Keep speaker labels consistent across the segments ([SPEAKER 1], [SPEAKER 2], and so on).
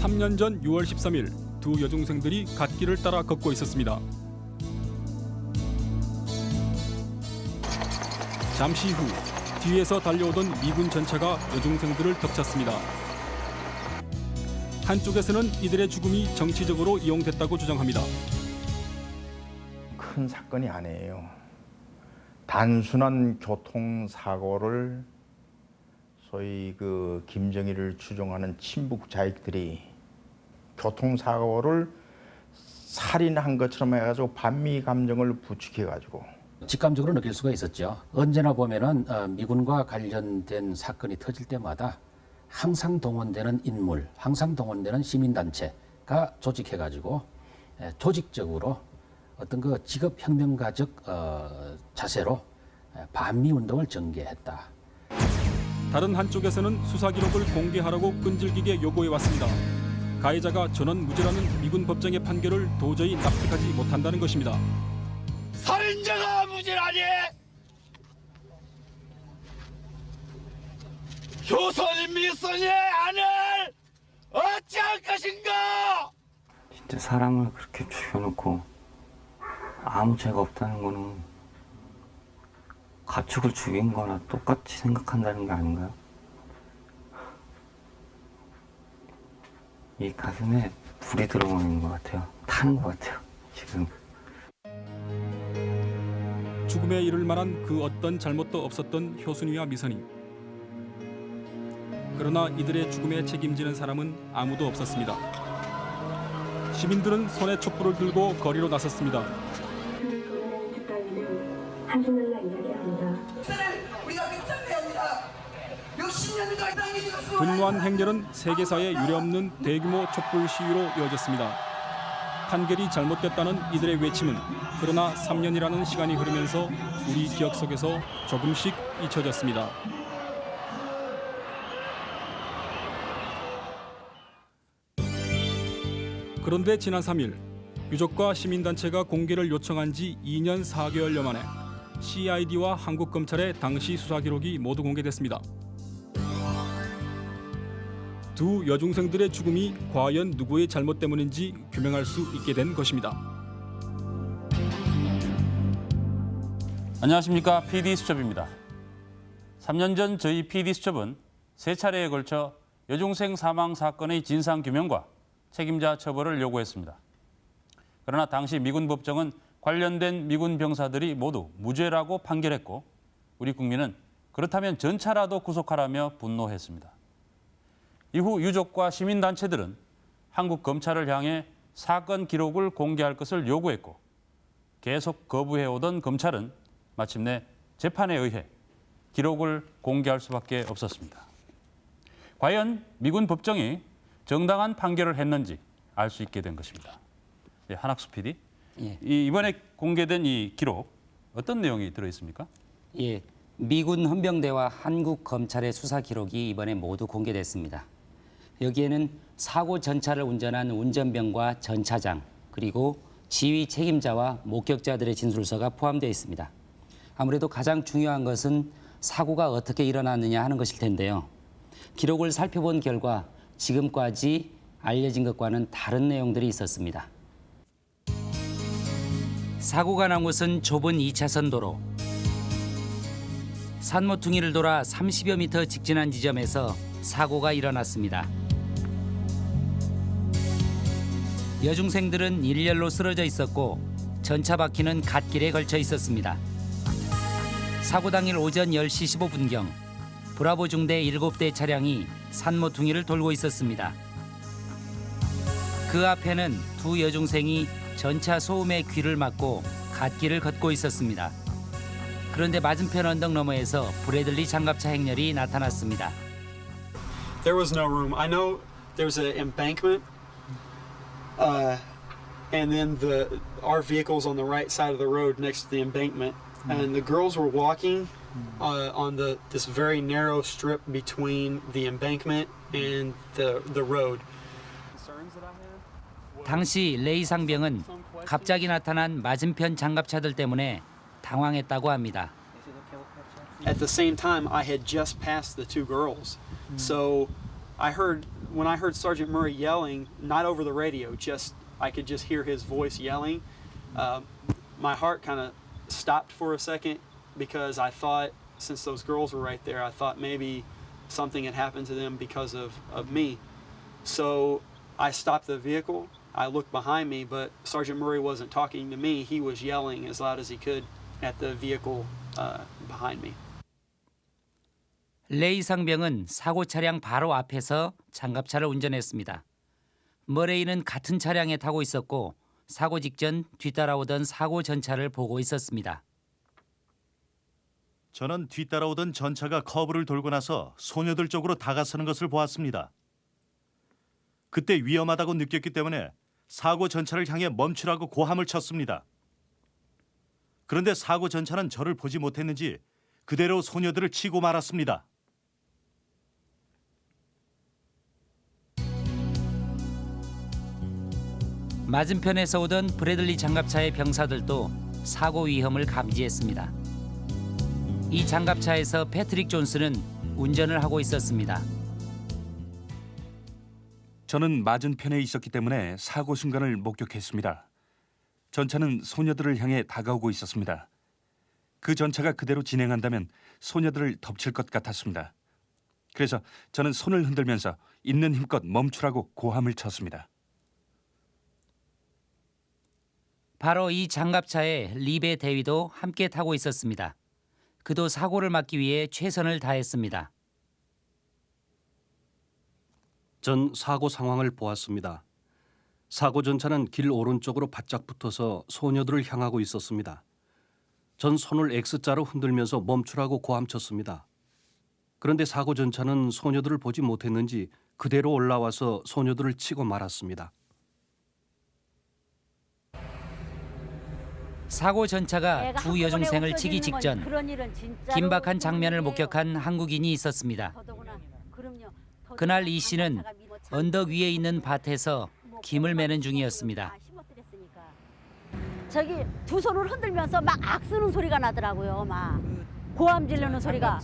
[SPEAKER 1] 3년 전 6월 13일 두 여중생들이 갓길을 따라 걷고 있었습니다. 잠시 후 뒤에서 달려오던 미군 전차가 여중생들을 덮쳤습니다. 한쪽에서는 이들의 죽음이 정치적으로 이용됐다고 주장합니다.
[SPEAKER 2] 큰 사건이 아니에요. 단순한 교통사고를 소위 그 김정일을 추종하는 친북 자익들이 교통사고를 살인한 것처럼 해가지고 반미 감정을 부추겨가지고
[SPEAKER 3] 직감적으로 느낄 수가 있었죠. 언제나 보면은 어, 미군과 관련된 사건이 터질 때마다 항상 동원되는 인물, 항상 동원되는 시민단체가 조직해가지고 에, 조직적으로 어떤 그 직업혁명가적 어, 자세로 에, 반미 운동을 전개했다.
[SPEAKER 1] 다른 한쪽에서는 수사 기록을 공개하라고 끈질기게 요구해 왔습니다. 가해자가 전원 무죄라는 미군 법정의 판결을 도저히 납득하지 못한다는 것입니다.
[SPEAKER 4] 살인자가 무죄라니! 효선이 미선의 안을 어찌할 것인가!
[SPEAKER 5] 진짜 사람을 그렇게 죽여놓고 아무 죄가 없다는 거는 가축을 죽인 거나 똑같이 생각한다는 게 아닌가요? 이 가슴에 불이 들어오는 것 같아요. 타는 것 같아요. 지금.
[SPEAKER 1] 죽음에 이를 만한 그 어떤 잘못도 없었던 효순이와 미선이. 그러나 이들의 죽음에 책임지는 사람은 아무도 없었습니다. 시민들은 손에 촛불을 들고 거리로 나섰습니다. 분노한 행렬은 세계사에 유례없는 대규모 촛불 시위로 이어졌습니다. 판결이 잘못됐다는 이들의 외침은 그러나 3년이라는 시간이 흐르면서 우리 기억 속에서 조금씩 잊혀졌습니다. 그런데 지난 3일 유족과 시민단체가 공개를 요청한 지 2년 4개월여 만에 CID와 한국 검찰의 당시 수사 기록이 모두 공개됐습니다. 두 여중생들의 죽음이 과연 누구의 잘못 때문인지 규명할 수 있게 된 것입니다.
[SPEAKER 6] 안녕하십니까 PD 수첩입니다. 3년 전 저희 PD 수첩은 세 차례에 걸쳐 여중생 사망 사건의 진상 규명과 책임자 처벌을 요구했습니다. 그러나 당시 미군 법정은 관련된 미군 병사들이 모두 무죄라고 판결했고 우리 국민은 그렇다면 전차라도 구속하라며 분노했습니다. 이후 유족과 시민단체들은 한국 검찰을 향해 사건 기록을 공개할 것을 요구했고 계속 거부해오던 검찰은 마침내 재판에 의해 기록을 공개할 수밖에 없었습니다. 과연 미군 법정이 정당한 판결을 했는지 알 수 있게 된 것입니다. 예, 한학수 PD,
[SPEAKER 7] 예.
[SPEAKER 6] 이 이번에 공개된 이 기록 어떤 내용이 들어 있습니까?
[SPEAKER 7] 예, 미군 헌병대와 한국 검찰의 수사 기록이 이번에 모두 공개됐습니다. 여기에는 사고 전차를 운전한 운전병과 전차장 그리고 지휘 책임자와 목격자들의 진술서가 포함되어 있습니다. 아무래도 가장 중요한 것은 사고가 어떻게 일어났느냐 하는 것일 텐데요. 기록을 살펴본 결과 지금까지 알려진 것과는 다른 내용들이 있었습니다. 사고가 난 곳은 좁은 2차선 도로. 산모퉁이를 돌아 30여 미터 직진한 지점에서 사고가 일어났습니다. 여중생들은 일렬로 쓰러져 있었고 전차 바퀴는 갓길에 걸쳐 있었습니다. 사고 당일 오전 10시 15분경 브라보 중대 7대 차량이 산모퉁이를 돌고 있었습니다. 그 앞에는 두 여중생이 전차 소음에 귀를 막고 갓길을 걷고 있었습니다. 그런데 맞은편 언덕 너머에서 브래들리 장갑차 행렬이 나타났습니다.
[SPEAKER 8] There was no room. I know there's an embankment, uh, and then the our vehicles on the right side of the road next to the embankment, and the girls were walking uh, on the this very narrow strip between the embankment and the the road.
[SPEAKER 7] 당시 레이 상병은 갑자기 나타난 맞은편 장갑차들 때문에 당황했다고 합니다.
[SPEAKER 8] At the same time, I had just passed the two girls, so I heard when I heard Sergeant Murray yelling, not over the radio, just I could just hear his voice yelling. Uh, my heart kind of stopped for a second because I thought, since those girls were right there, I thought maybe something had happened to them because of, of me. So I stopped the vehicle. I looked behind me, but Sergeant Murray wasn't talking to me. He was yelling as loud as he could at the vehicle uh, behind me.
[SPEAKER 7] 레이 상병은 사고 차량 바로 앞에서 장갑차를 운전했습니다. 머레이는 같은 차량에 타고 있었고 사고 직전 뒤따라오던 사고 전차를 보고 있었습니다.
[SPEAKER 9] 저는 뒤따라오던 전차가 커브를 돌고 나서 소녀들 쪽으로 다가서는 것을 보았습니다. 그때 위험하다고 느꼈기 때문에 사고 전차를 향해 멈추라고 고함을 쳤습니다. 그런데 사고 전차는 저를 보지 못했는지 그대로 소녀들을 치고 말았습니다.
[SPEAKER 7] 맞은편에서 오던 브래들리 장갑차의 병사들도 사고 위험을 감지했습니다. 이 장갑차에서 패트릭 존스는 운전을 하고 있었습니다.
[SPEAKER 1] 저는 맞은편에 있었기 때문에 사고 순간을 목격했습니다. 전차는 소녀들을 향해 다가오고 있었습니다. 그 전차가 그대로 진행한다면 소녀들을 덮칠 것 같았습니다. 그래서 저는 손을 흔들면서 있는 힘껏 멈추라고 고함을 쳤습니다.
[SPEAKER 7] 바로 이 장갑차에 리베 대위도 함께 타고 있었습니다. 그도 사고를 막기 위해 최선을 다했습니다.
[SPEAKER 10] 전 사고 상황을 보았습니다. 사고 전차는 길 오른쪽으로 바짝 붙어서 소녀들을 향하고 있었습니다. 전 손을 X자로 흔들면서 멈추라고 고함쳤습니다. 그런데 사고 전차는 소녀들을 보지 못했는지 그대로 올라와서 소녀들을 치고 말았습니다.
[SPEAKER 7] 사고 전차가 두 여중생을 치기 직전 긴박한 장면을 목격한 한국인이 있었습니다. 그날 이 씨는 언덕 위에 있는 밭에서 김을 매는 중이었습니다.
[SPEAKER 11] 저기 두 손을 흔들면서 막 악쓰는 소리가 나더라고요. 막 고함 지르는 소리가.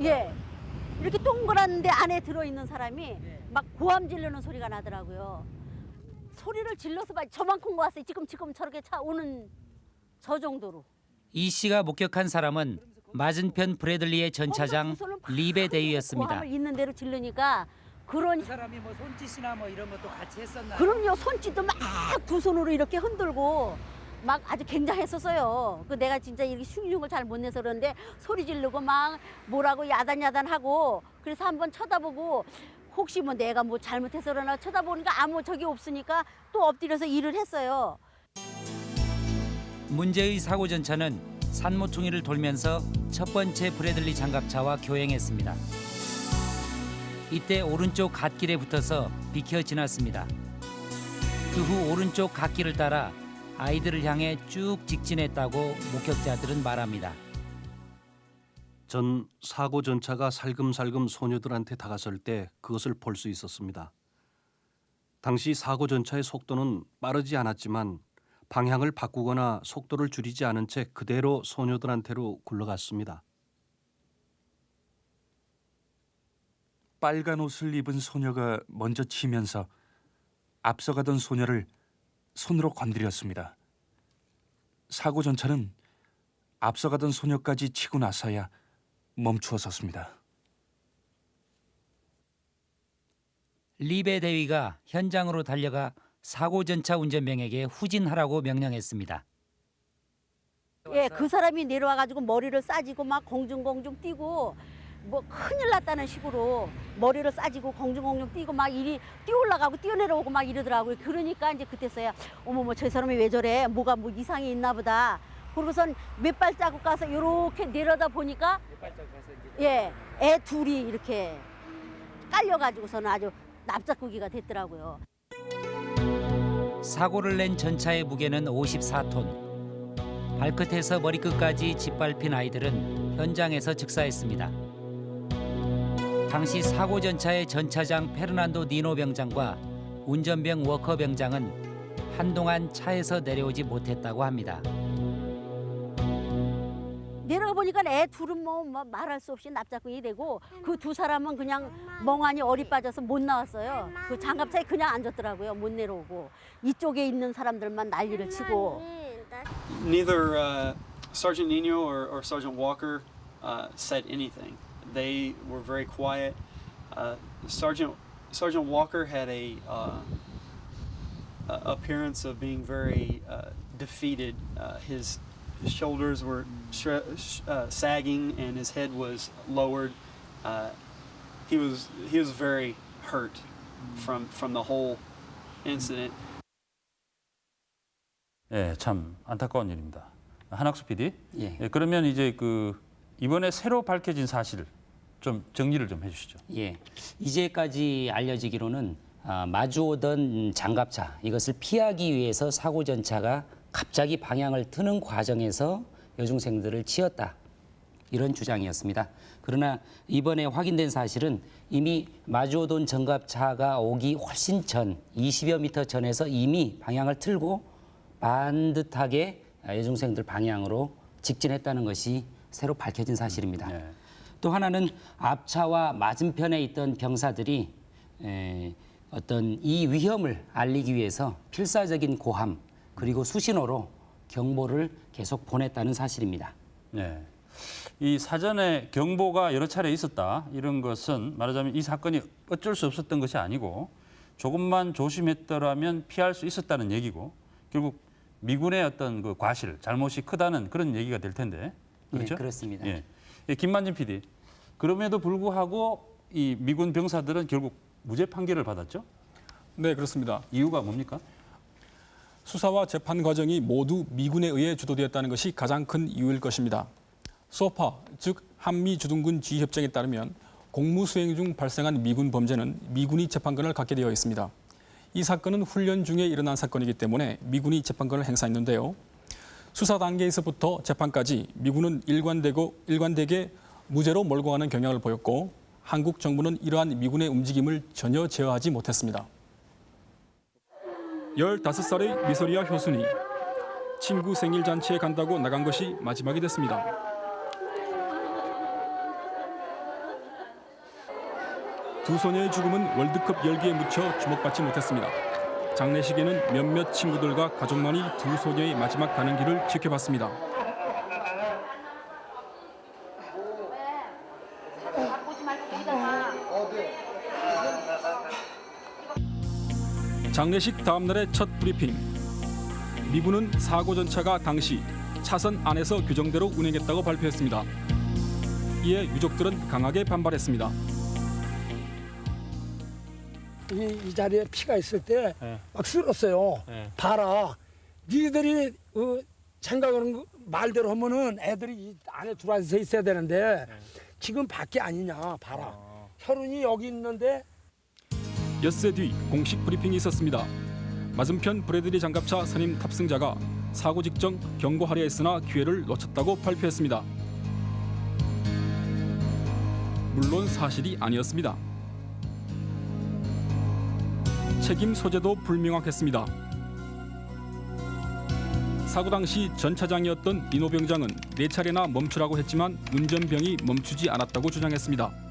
[SPEAKER 11] 예. 이렇게 동그란데 안에 들어 있는 사람이 막 고함 지르는 소리가 나더라고요. 소리를 질러서 봐 저만큼 왔어요. 지금 지금 저렇게 차 오는 저 정도로.
[SPEAKER 7] 이 씨가 목격한 사람은 맞은편 브래들리의 전차장 리베 대위였습니다.
[SPEAKER 11] 고함을 있는 대로 질르니까 그런
[SPEAKER 7] 사람이 뭐 손짓이나 뭐 이런 것도 같이 했었나요?
[SPEAKER 11] 그럼요 손짓도 막 두 손으로 이렇게 흔들고 막 아주 굉장했었어요. 그 내가 진짜 이렇게 흉흉을 잘 못 내서 그런데 소리 지르고 막 뭐라고 야단야단하고 그래서 한번 쳐다보고 혹시 뭐 내가 뭐 잘못해서 그러나 쳐다보니까 아무 적이 없으니까 또 엎드려서 일을 했어요.
[SPEAKER 7] 문제의 사고 전차는 산모퉁이를 돌면서 첫 번째 브래들리 장갑차와 교행했습니다. 이때 오른쪽 갓길에 붙어서 비켜 지났습니다. 그 후 오른쪽 갓길을 따라 아이들을 향해 쭉 직진했다고 목격자들은 말합니다.
[SPEAKER 10] 전 사고 전차가 살금살금 소녀들한테 다가설 때 그것을 볼 수 있었습니다. 당시 사고 전차의 속도는 빠르지 않았지만 방향을 바꾸거나 속도를 줄이지 않은 채 그대로 소녀들한테로 굴러갔습니다.
[SPEAKER 1] 빨간 옷을 입은 소녀가 먼저 치면서 앞서가던 소녀를 손으로 건드렸습니다. 사고 전차는 앞서가던 소녀까지 치고 나서야 멈추어 섰습니다.
[SPEAKER 7] 리베 대위가 현장으로 달려가 사고 전차 운전병에게 후진하라고 명령했습니다.
[SPEAKER 11] 예, 그 사람이 내려와 가지고 머리를 싸지고 막 공중공중 뛰고 뭐 큰일 났다는 식으로 머리를 싸지고 공중공중 뛰고 막 이리 뛰어올라가고 뛰어내려오고 막 이러더라고요. 그러니까 이제 그때서야 어머 뭐저 사람이 왜 저래? 뭐가 뭐 이상이 있나 보다. 그러고선 몇 발자국 가서 이렇게 내려다 보니까 예, 애 둘이 이렇게 깔려가지고서는 아주 납작고기가 됐더라고요.
[SPEAKER 7] 사고를 낸 전차의 무게는 54톤. 발끝에서 머리끝까지 짓밟힌 아이들은 현장에서 즉사했습니다. 당시 사고 전차의 전차장 페르난도 니노 병장과 운전병 워커 병장은 한동안 차에서 내려오지 못했다고 합니다.
[SPEAKER 11] 내려가 보니까 애 둘은 뭐, 뭐 말할 수 없이 납작근이 되고 그 두 사람은 그냥 멍하니 어리 빠져서 못 나왔어요. 그 장갑차에 그냥 앉았더라고요. 못 내려오고 이쪽에 있는 사람들만 난리를 치고
[SPEAKER 8] Neither uh, Sergeant Nino or, or Sergeant Walker uh, said anything. They were very quiet. Uh, Sergeant Sergeant Walker had a uh, appearance of being very uh, defeated. Uh, his, his shoulders were uh, sagging and his head was lowered. Uh, he was he was very hurt from from the whole incident.
[SPEAKER 6] 예, 참 안타까운 일입니다. 한학수 PD.
[SPEAKER 12] 예.
[SPEAKER 6] 예, 그러면 이제 그 이번에 새로 밝혀진 사실 좀 정리를 좀 해주시죠.
[SPEAKER 12] 예, 이제까지 알려지기로는 아, 마주오던 장갑차 이것을 피하기 위해서 사고 전차가 갑자기 방향을 트는 과정에서 여중생들을 치었다 이런 주장이었습니다. 그러나 이번에 확인된 사실은 이미 마주오던 전갑차가 오기 훨씬 전 20여 미터 전에서 이미 방향을 틀고 반듯하게 여중생들 방향으로 직진했다는 것이 새로 밝혀진 사실입니다. 또 하나는 앞차와 맞은편에 있던 병사들이 에, 어떤 이 위험을 알리기 위해서 필사적인 고함 그리고 수신호로 경보를 계속 보냈다는 사실입니다.
[SPEAKER 6] 네. 이 사전에 경보가 여러 차례 있었다 이런 것은 말하자면 이 사건이 어쩔 수 없었던 것이 아니고 조금만 조심했더라면 피할 수 있었다는 얘기고 결국 미군의 어떤 그 과실 잘못이 크다는 그런 얘기가 될 텐데 그렇죠?
[SPEAKER 12] 예, 그렇습니다.
[SPEAKER 6] 예. 예, 김만진 PD 그럼에도 불구하고 이 미군 병사들은 결국 무죄 판결을 받았죠?
[SPEAKER 1] 네, 그렇습니다.
[SPEAKER 6] 이유가 뭡니까?
[SPEAKER 1] 수사와 재판 과정이 모두 미군에 의해 주도되었다는 것이 가장 큰 이유일 것입니다. 소파, 즉 한미 주둔군 지휘 협정에 따르면 공무 수행 중 발생한 미군 범죄는 미군이 재판권을 갖게 되어 있습니다. 이 사건은 훈련 중에 일어난 사건이기 때문에 미군이 재판권을 행사했는데요. 수사 단계에서부터 재판까지 미군은 일관되고 일관되게 무죄로 몰고 가는 경향을 보였고 한국 정부는 이러한 미군의 움직임을 전혀 제어하지 못했습니다. 15살의 미소리아 효순이 친구 생일 잔치에 간다고 나간 것이 마지막이 됐습니다. 두 소녀의 죽음은 월드컵 열기에 묻혀 주목받지 못했습니다. 장례식에는 몇몇 친구들과 가족만이 두 소녀의 마지막 가는 길을 지켜봤습니다. 장례식 다음 날의 첫 브리핑. 미군은 사고 전차가 당시 차선 안에서 규정대로 운행했다고 발표했습니다. 이에 유족들은 강하게 반발했습니다.
[SPEAKER 13] 이, 이 자리에 피가 있을 때막 쓸었어요. 봐라. 니들이 어, 생각하는 거 말대로 하면은 애들이 이 안에 들어와서 있어야 되는데 지금 밖에 아니냐. 봐라. 혈흔이 여기 있는데
[SPEAKER 1] 엿새 뒤 공식 브리핑이 있었습니다. 맞은편 브래들리 장갑차 선임 탑승자가 사고 직전 경고하려 했으나 기회를 놓쳤다고 발표했습니다. 물론 사실이 아니었습니다. 책임 소재도 불명확했습니다. 사고 당시 전 차장이었던 니노 병장은 네 차례나 멈추라고 했지만 운전병이 멈추지 않았다고 주장했습니다.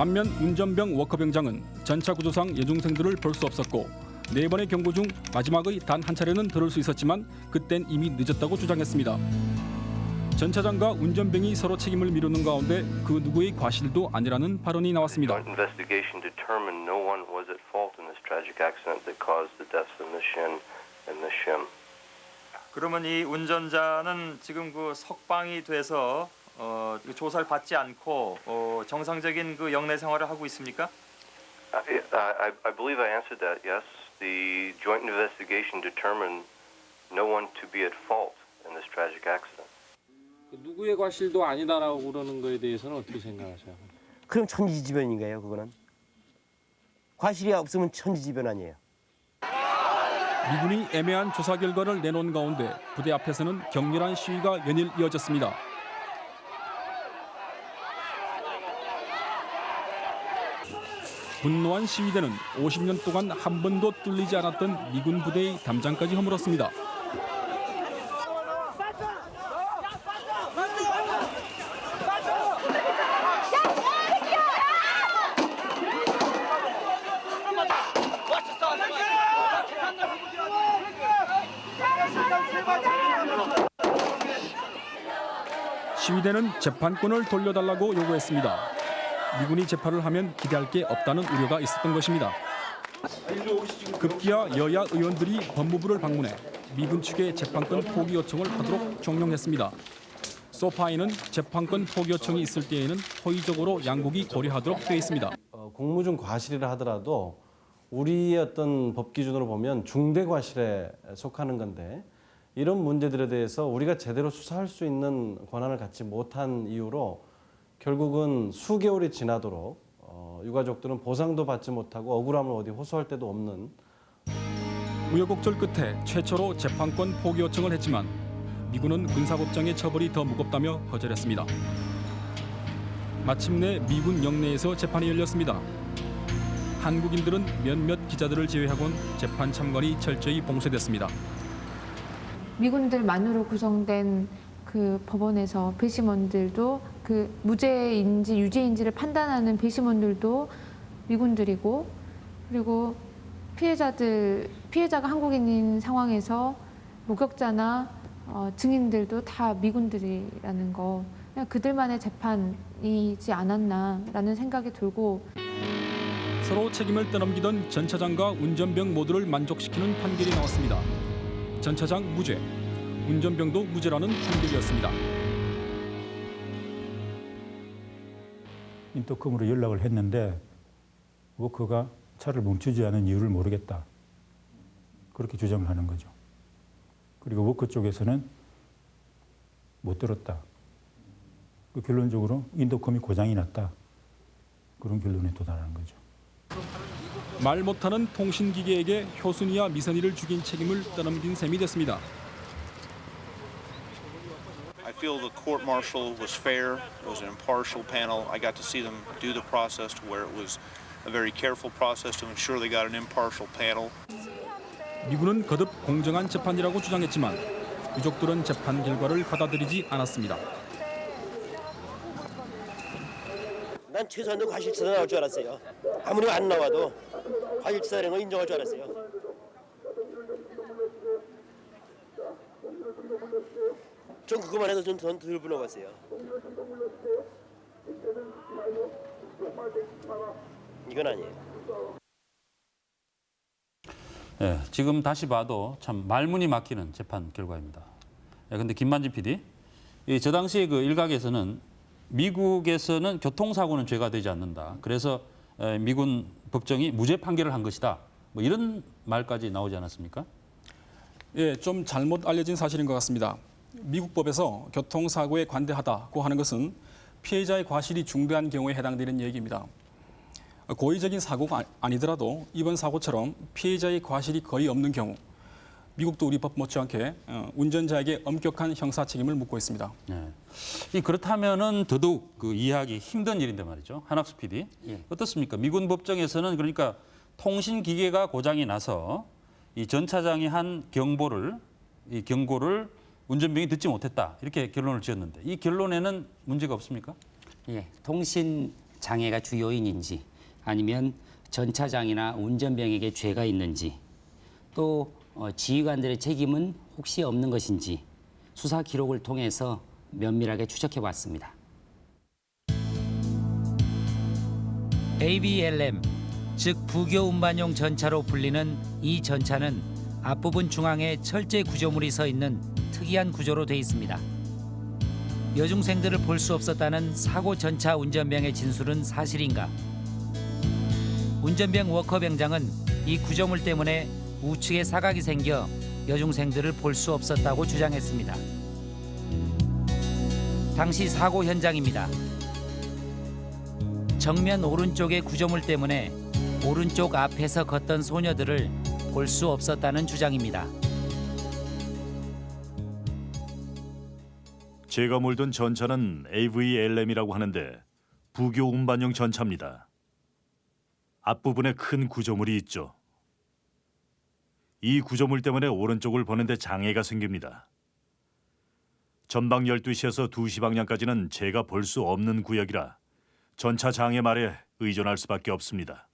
[SPEAKER 1] 반면 운전병 워커병장은 전차 구조상 여중생들을 볼 수 없었고 네 번의 경고 중 마지막의 단 한 차례는 들을 수 있었지만 그땐 이미 늦었다고 주장했습니다. 전 차장과 운전병이 서로 책임을 미루는 가운데 그 누구의 과실도 아니라는 발언이 나왔습니다.
[SPEAKER 14] Investigation determined no one was at fault in this tragic accident that caused the deaths of Miss Shin and Miss Shim.
[SPEAKER 15] 그러면 이 운전자는 지금 그 석방이 돼서 어, 그 조사를 받지 않고 어, 정상적인 그 영내 생활을 하고 있습니까?
[SPEAKER 14] I, I, I believe I answered that. Yes, the joint investigation determined no one to be at fault in this tragic accident.
[SPEAKER 16] 누구의 과실도 아니다라고 그러는 거에 대해서는 어떻게 생각하세요?
[SPEAKER 17] 그럼 천지지변인가요, 그거는? 과실이 없으면 천지지변 아니에요.
[SPEAKER 1] 미군이 애매한 조사 결과를 내놓은 가운데 부대 앞에서는 격렬한 시위가 연일 이어졌습니다. 분노한 시위대는 50년 동안 한 번도 뚫리지 않았던 미군 부대의 담장까지 허물었습니다. 시위대는 재판권을 돌려달라고 요구했습니다. 미군이 재판을 하면 기대할 게 없다는 우려가 있었던 것입니다. 급기야 여야 의원들이 법무부를 방문해 미군 측의 재판권 포기 요청을 하도록 종용했습니다. 소파에는 재판권 포기 요청이 있을 때에는 호의적으로 양국이 고려하도록 되어 있습니다.
[SPEAKER 18] 어, 공무중 과실이라 하더라도 우리의 어떤 법 기준으로 보면 중대 과실에 속하는 건데 이런 문제들에 대해서 우리가 제대로 수사할 수 있는 권한을 갖지 못한 이유로 결국은 수개월이 지나도록 어, 유가족들은 보상도 받지 못하고 억울함을 어디 호소할 데도 없는
[SPEAKER 1] 우여곡절 끝에 최초로 재판권 포기 요청을 했지만 미군은 군사법정의 처벌이 더 무겁다며 거절했습니다. 마침내 미군 영내에서 재판이 열렸습니다. 한국인들은 몇몇 기자들을 제외하고는 재판 참관이 철저히 봉쇄됐습니다.
[SPEAKER 15] 미군들만으로 구성된 그 법원에서 배심원들도 그 무죄인지 유죄인지를 판단하는 배심원들도 미군들이고 그리고 피해자들 피해자가 한국인인 상황에서 목격자나 어, 증인들도 다 미군들이라는 거 그냥 그들만의 재판이지 않았나라는 생각이 들고
[SPEAKER 1] 서로 책임을 떠넘기던 전 차장과 운전병 모두를 만족시키는 판결이 나왔습니다. 전 차장 무죄, 운전병도 무죄라는 판결이었습니다.
[SPEAKER 19] 인터컴으로 연락을 했는데 워커가 차를 멈추지 않은 이유를 모르겠다. 그렇게 주장을 하는 거죠. 그리고 워커 쪽에서는 못 들었다. 그 결론적으로 인터컴이 고장이 났다. 그런 결론에 도달하는 거죠.
[SPEAKER 1] 말 못하는 통신기계에게 효순이와 미선이를 죽인 책임을 떠넘긴 셈이 됐습니다.
[SPEAKER 20] I feel the court martial was fair. It was an impartial panel. I got to see them do the process to where it was a very careful process to ensure they got an impartial panel.
[SPEAKER 1] 미군은 거듭 공정한 재판이라고 주장했지만 유족들은 재판 결과를 받아들이지 않았습니다.
[SPEAKER 17] 난 최소한도 과실치사 나올 줄 알았어요. 아무리 안 나와도 과실치사라는 걸 인정할 줄 알았어요. 전 그거만 해도 좀 들불어봤어요. 이건 아니에요.
[SPEAKER 6] 예, 지금 다시 봐도 참 말문이 막히는 재판 결과입니다. 예, 근데 김만진 PD, 이, 저 당시에 그 일각에서는 미국에서는 교통사고는 죄가 되지 않는다. 그래서 에, 미군 법정이 무죄 판결을 한 것이다. 뭐 이런 말까지 나오지 않았습니까?
[SPEAKER 1] 예, 좀 잘못 알려진 사실인 것 같습니다. 미국 법에서 교통사고에 관대하다고 하는 것은 피해자의 과실이 중대한 경우에 해당되는 얘기입니다. 고의적인 사고가 아- 아니더라도 이번 사고처럼 피해자의 과실이 거의 없는 경우 미국도 우리 법 못지않게 어, 운전자에게 엄격한 형사 책임을 묻고 있습니다.
[SPEAKER 6] 네. 이 그렇다면은 더더욱 그 이해하기 힘든 일인데 말이죠. 한학수 PD
[SPEAKER 7] 예.
[SPEAKER 6] 어떻습니까? 미군 법정에서는 그러니까 통신 기계가 고장이 나서 이 전 차장이 한 경보를 이 경고를 운전병이 듣지 못했다 이렇게 결론을 지었는데 이 결론에는 문제가 없습니까?
[SPEAKER 7] 예, 통신 장애가 주요인인지 아니면 전 차장이나 운전병에게 죄가 있는지 또 어, 지휘관들의 책임은 혹시 없는 것인지 수사 기록을 통해서 면밀하게 추적해 봤습니다. ABLM 즉 부교 운반용 전차로 불리는 이 전차는 앞부분 중앙에 철제 구조물이 서 있는 특이한 구조로 돼 있습니다. 여중생들을 볼 수 없었다는 사고 전차 운전병의 진술은 사실인가? 운전병 워커병장은 이 구조물 때문에 우측에 사각이 생겨 여중생들을 볼 수 없었다고 주장했습니다. 당시 사고 현장입니다. 정면 오른쪽의 구조물 때문에 오른쪽 앞에서 걷던 소녀들을 볼 수 없었다는 주장입니다.
[SPEAKER 9] 제가 몰던 전차는 AVLM이라고 하는데 부교 운반용 전차입니다. 앞부분에 큰 구조물이 있죠. 이 구조물 때문에 오른쪽을 보는데 장애가 생깁니다. 전방 12시에서 2시 방향까지는 제가 볼 수 없는 구역이라 전차 장애 말에 의존할 수밖에 없습니다.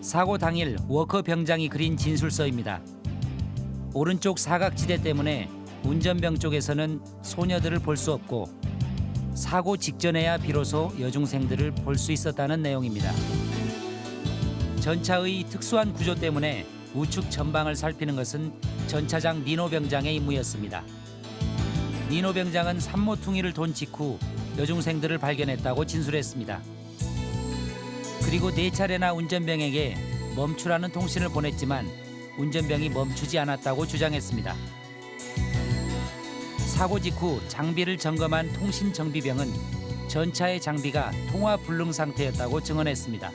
[SPEAKER 7] 사고 당일 워커 병장이 그린 진술서입니다. 오른쪽 사각지대 때문에 운전병 쪽에서는 소녀들을 볼 수 없고 사고 직전에야 비로소 여중생들을 볼 수 있었다는 내용입니다. 전차의 특수한 구조 때문에 우측 전방을 살피는 것은 전차장 니노 병장의 임무였습니다. 니노 병장은 산모퉁이를 돈 직후 여중생들을 발견했다고 진술했습니다. 그리고 네 차례나 운전병에게 멈추라는 통신을 보냈지만 운전병이 멈추지 않았다고 주장했습니다. 사고 직후 장비를 점검한 통신 정비병은 전차의 장비가 통화 불능 상태였다고 증언했습니다.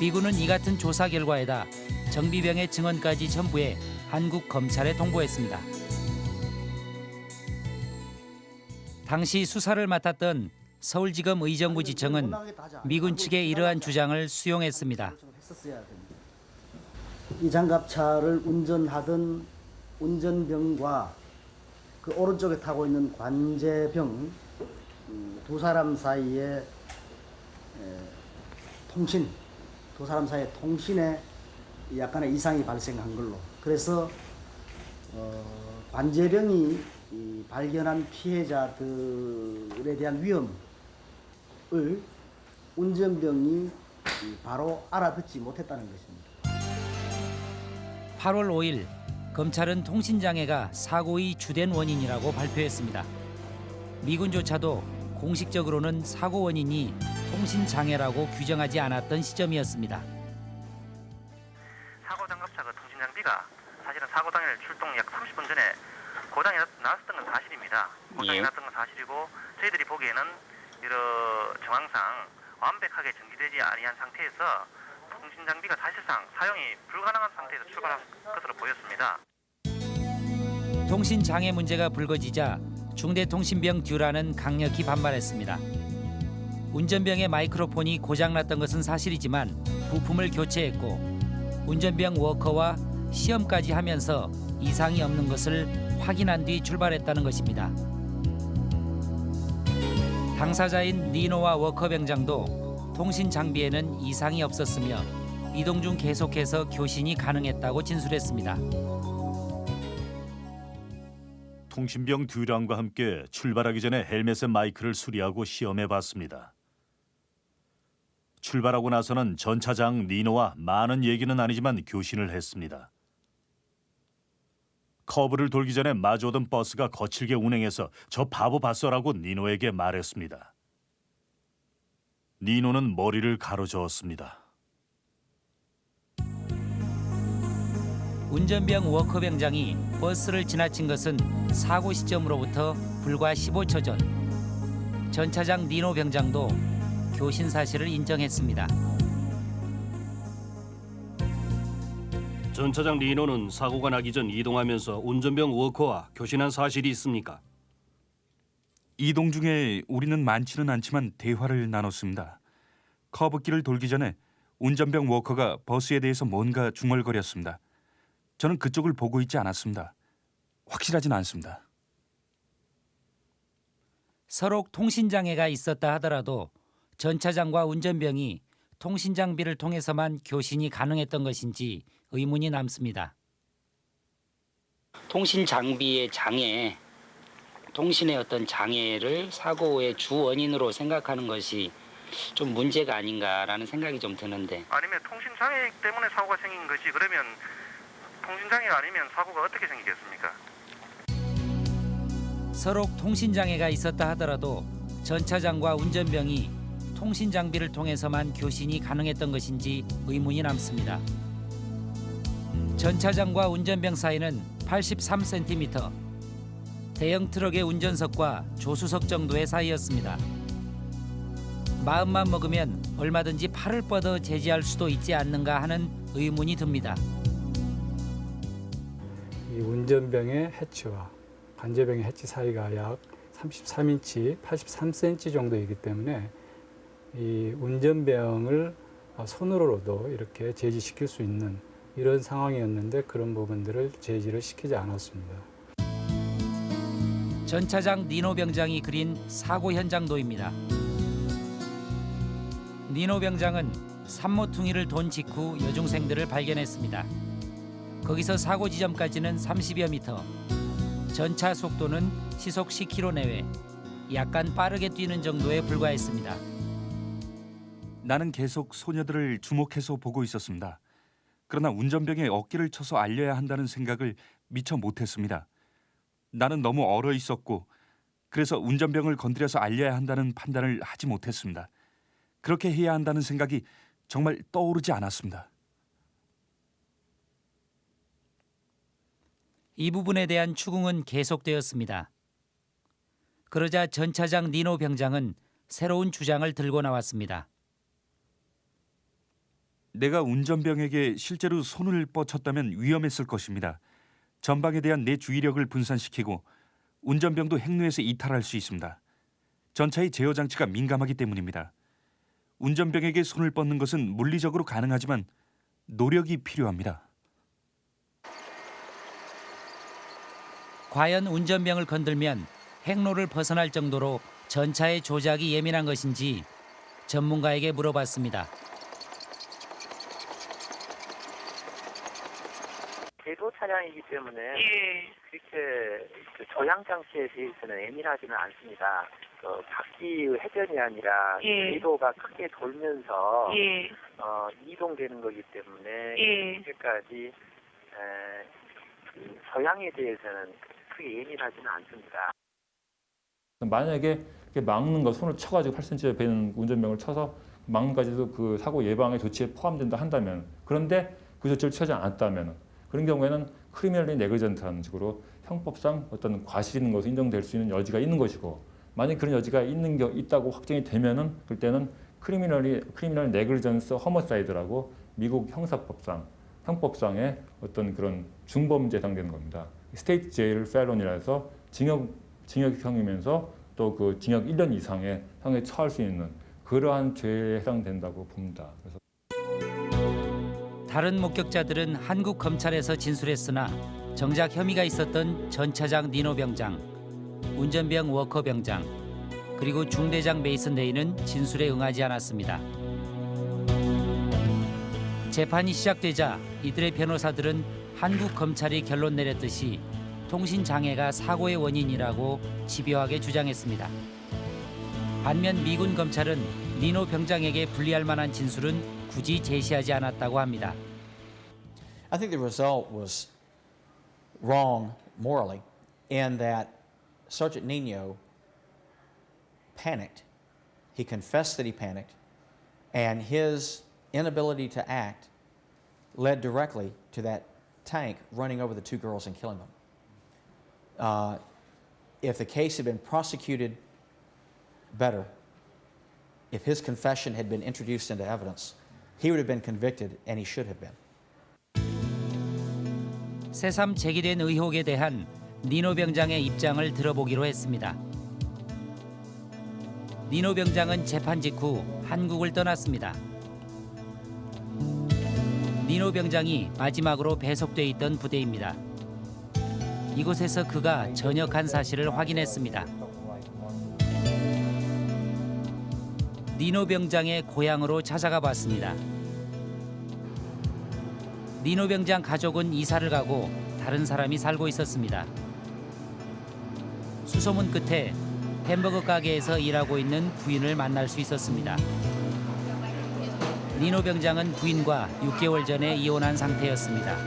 [SPEAKER 7] 미군은 이 같은 조사 결과에다 정비병의 증언까지 첨부해 한국 검찰에 통보했습니다. 당시 수사를 맡았던 서울지검 의정부지청은 미군 측의 이러한 주장을 수용했습니다.
[SPEAKER 21] 이 장갑차를 운전하던 운전병과 그 오른쪽에 타고 있는 관제병 음, 두 사람 사이에 에, 통신 두 사람 사이의 통신에 약간의 이상이 발생한 걸로 그래서 어, 관제병이 이 발견한 피해자들에 대한 위험을 운전병이 이 바로 알아듣지 못했다는 것입니다.
[SPEAKER 7] 8월 5일 검찰은 통신장애가 사고의 주된 원인이라고 발표했습니다. 미군조차도 공식적으로는 사고 원인이 통신장애라고 규정하지 않았던 시점이었습니다.
[SPEAKER 22] 사고 장갑차가 통신 장비가 사실은 사고 당일 출동 약 30분 전에 고장이 났- 났었던 건 사실입니다. 고장이
[SPEAKER 7] 예.
[SPEAKER 22] 났던 건 사실이고 저희들이 보기에는 이런 정황상 완벽하게 정비되지 아니한 상태에서 통신 장비가 사실상 사용이 불가능한 상태에서 출발한 것으로 보였습니다.
[SPEAKER 7] 통신 장애 문제가 불거지자 중대통신병 듀라는 강력히 반발했습니다. 운전병의 마이크로폰이 고장났던 것은 사실이지만 부품을 교체했고 운전병 워커와 시험까지 하면서 이상이 없는 것을 확인한 뒤 출발했다는 것입니다. 당사자인 니노와 워커 병장도 통신 장비에는 이상이 없었으며 이동 중 계속해서 교신이 가능했다고 진술했습니다.
[SPEAKER 9] 통신병 듀랑과 함께 출발하기 전에 헬멧의 마이크를 수리하고 시험해 봤습니다. 출발하고 나서는 전차장 니노와 많은 얘기는 아니지만 교신을 했습니다. 커브를 돌기 전에 마주오던 버스가 거칠게 운행해서 저 바보 봤어라고 니노에게 말했습니다. 니노는 머리를 가로저었습니다.
[SPEAKER 7] 운전병 워커 병장이 버스를 지나친 것은 사고 시점으로부터 불과 15초 전. 전차장 니노 병장도 교신 사실을 인정했습니다.
[SPEAKER 10] 전차장 리노는 사고가 나기 전 이동하면서 운전병 워커와 교신한 사실이 있습니까?
[SPEAKER 23] 이동 중에 우리는 많지는 않지만 대화를 나눴습니다. 커브길을 돌기 전에 운전병 워커가 버스에 대해서 뭔가 중얼거렸습니다. 저는 그쪽을 보고 있지 않았습니다. 확실하진 않습니다.
[SPEAKER 7] 서로 통신 장애가 있었다 하더라도 전차장과 운전병이 통신 장비를 통해서만 교신이 가능했던 것인지 의문이 남습니다. 통신 장비의 장애, 통신의 어떤 장애를 사고의 주 원인으로 생각하는 것이 좀 문제가 아닌가라는 생각이 좀 드는데
[SPEAKER 22] 아니면 통신 장애 때문에 사고가 생긴 것이 그러면 통신 장애가 아니면 사고가 어떻게 생기겠습니까?
[SPEAKER 7] 서로 통신 장애가 있었다 하더라도 전차장과 운전병이 통신 장비를 통해서만 교신이 가능했던 것인지 의문이 남습니다. 전차장과 운전병 사이는 83cm. 대형 트럭의 운전석과 조수석 정도의 사이였습니다. 마음만 먹으면 얼마든지 팔을 뻗어 제지할 수도 있지 않는가 하는 의문이 듭니다.
[SPEAKER 24] 이 운전병의 해치와 관제병의 해치 사이가 약 33인치, 83cm 정도이기 때문에 이 운전병을 손으로도 이렇게 제지시킬 수 있는 이런 상황이었는데 그런 부분들을 제지를 시키지 않았습니다.
[SPEAKER 7] 전차장 니노 병장이 그린 사고 현장 도입니다. 니노 병장은 산모퉁이를 돈 직후 여중생들을 발견했습니다. 거기서 사고 지점까지는 30여 미터. 전차 속도는 시속 10km 내외, 약간 빠르게 뛰는 정도에 불과했습니다.
[SPEAKER 23] 나는 계속 소녀들을 주목해서 보고 있었습니다. 그러나 운전병의 어깨를 쳐서 알려야 한다는 생각을 미처 못했습니다. 나는 너무 얼어 있었고 그래서 운전병을 건드려서 알려야 한다는 판단을 하지 못했습니다. 그렇게 해야 한다는 생각이 정말 떠오르지 않았습니다.
[SPEAKER 7] 이 부분에 대한 추궁은 계속되었습니다. 그러자 전 차장 니노 병장은 새로운 주장을 들고 나왔습니다.
[SPEAKER 23] 내가 운전병에게 실제로 손을 뻗쳤다면 위험했을 것입니다. 전방에 대한 내 주의력을 분산시키고 운전병도 행로에서 이탈할 수 있습니다. 전차의 제어 장치가 민감하기 때문입니다. 운전병에게 손을 뻗는 것은 물리적으로 가능하지만 노력이 필요합니다.
[SPEAKER 7] 과연 운전병을 건들면 행로를 벗어날 정도로 전차의 조작이 예민한 것인지 전문가에게 물어봤습니다.
[SPEAKER 25] 궤도 차량이기 때문에 그렇게 그 조향 장치에 대해서는 예민하지는 않습니다. 그 바퀴의 회전이 아니라
[SPEAKER 26] 예.
[SPEAKER 25] 궤도가 크게 돌면서
[SPEAKER 26] 예.
[SPEAKER 25] 어, 이동되는 거기 때문에
[SPEAKER 26] 예.
[SPEAKER 25] 그렇게까지 에, 그 조향에 대해서는 크게 예민하지는 않습니다.
[SPEAKER 27] 만약에 막는 거 손을 쳐가지고 8cm 되는 운전병을 쳐서 막는까지도 그 사고 예방의 조치에 포함된다 한다면 그런데 그 조치를 취하지 않았다면 그런 경우에는 criminally negligent라는 식으로 형법상 어떤 과실 있는 것이 인정될 수 있는 여지가 있는 것이고 만약 그런 여지가 있는 겨 있다고 확정이 되면은 그때는 criminally criminal negligence homicide라고 미국 형사법상 형법상의 어떤 그런 중범죄 해당되는 겁니다. state jail felon이라서 징역 징역형이면서 또 그 징역 1년 이상의 형에 처할 수 있는 그러한 죄에 해당된다고 봅니다. 그래서
[SPEAKER 7] 다른 목격자들은 한국 검찰에서 진술했으나 정작 혐의가 있었던 전차장 니노 병장, 운전병 워커 병장, 그리고 중대장 메이슨 데이는 진술에 응하지 않았습니다. 재판이 시작되자 이들의 변호사들은 한국 검찰이 결론 내렸듯이 통신 장애가 사고의 원인이라고 집요하게 주장했습니다. 반면 미군 검찰은 니노 병장에게 불리할 만한 진술은 굳이 제시하지 않았다고 합니다.
[SPEAKER 28] I think the result was wrong morally in that Sergeant Nino panicked. He confessed that he panicked, and his inability to act led directly to that tank running over the two girls and killing them. Uh, if the case had been prosecuted better, if his confession had been introduced into evidence, he would have been convicted, and he should have been.
[SPEAKER 7] 새삼 제기된 의혹에 대한 니노 병장의 입장을 들어보기로 했습니다. 니노 병장은 재판 직후 한국을 떠났습니다. 니노 병장이 마지막으로 배속돼 있던 부대입니다. 이곳에서 그가 전역한 사실을 확인했습니다. 니노 병장의 고향으로 찾아가 봤습니다. 니노 병장 가족은 이사를 가고 다른 사람이 살고 있었습니다. 수소문 끝에 햄버거 가게에서 일하고 있는 부인을 만날 수 있었습니다. 니노 병장은 부인과 6개월 전에 이혼한 상태였습니다.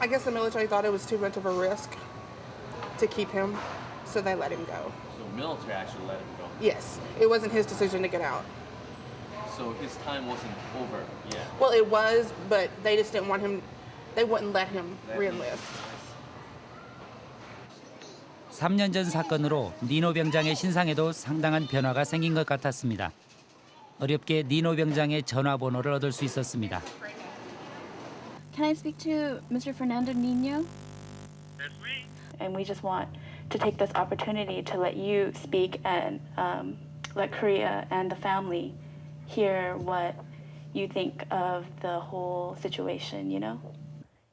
[SPEAKER 29] I guess the military thought it was too much of a risk to keep him, so they let him go.
[SPEAKER 30] So military actually let him go.
[SPEAKER 29] Yes, it wasn't his decision to get out.
[SPEAKER 30] So his time wasn't over yet.
[SPEAKER 29] Well, it was, but they just didn't want him. They wouldn't let him reenlist.
[SPEAKER 7] 3년 전 사건으로 니노 병장의 신상에도 상당한 변화가 생긴 것 같았습니다. 어렵게 니노 병장의 전화번호를 얻을 수 있었습니다.
[SPEAKER 31] Can I speak to Mr. Fernando Nino? And we just want to take this opportunity to let you speak and um, let Korea and the family hear what you think of the whole situation, you know?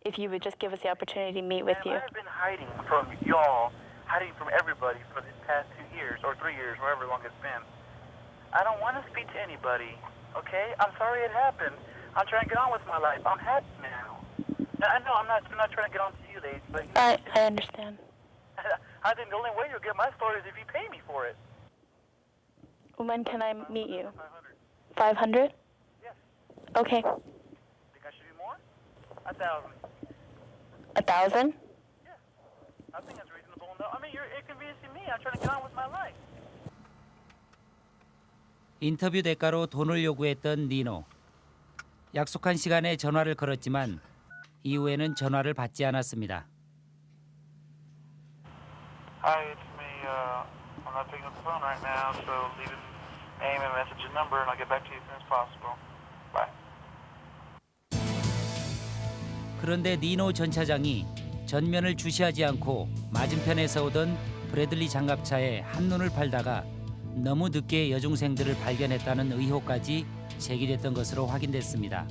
[SPEAKER 31] If you would just give us the opportunity to meet with you.
[SPEAKER 22] I've been hiding from y'all, hiding from everybody for these past two years or three years, however long it's been. I don't want to speak to anybody, okay? I'm sorry it happened. I'm trying to get on with my life. I'm happy now.
[SPEAKER 26] I know I'm not I'm not trying to get on to you, ladies, but
[SPEAKER 31] I, I understand.
[SPEAKER 26] I think the only way you'll get my story is if you pay me for it.
[SPEAKER 31] When can I meet you? 500?
[SPEAKER 26] Yes.
[SPEAKER 31] Okay.
[SPEAKER 26] Think I should be more? A thousand.
[SPEAKER 31] A thousand?
[SPEAKER 26] I think that's
[SPEAKER 7] 인터뷰 대가로 돈을 요구했던 니노. 약속한 시간에 전화를 걸었지만 이후에는 전화를 받지 않았습니다.
[SPEAKER 26] Hi, it's me. Uh, I'm not picking up the phone right now, so leave a name and message and number, and I'll get back to you as soon as possible. Bye.
[SPEAKER 7] 그런데 니노 전 차장이 전면을 주시하지 않고 맞은편에서 오던 브래들리 장갑차에 한눈을 팔다가 너무 늦게 여중생들을 발견했다는 의혹까지 제기됐던 것으로 확인됐습니다.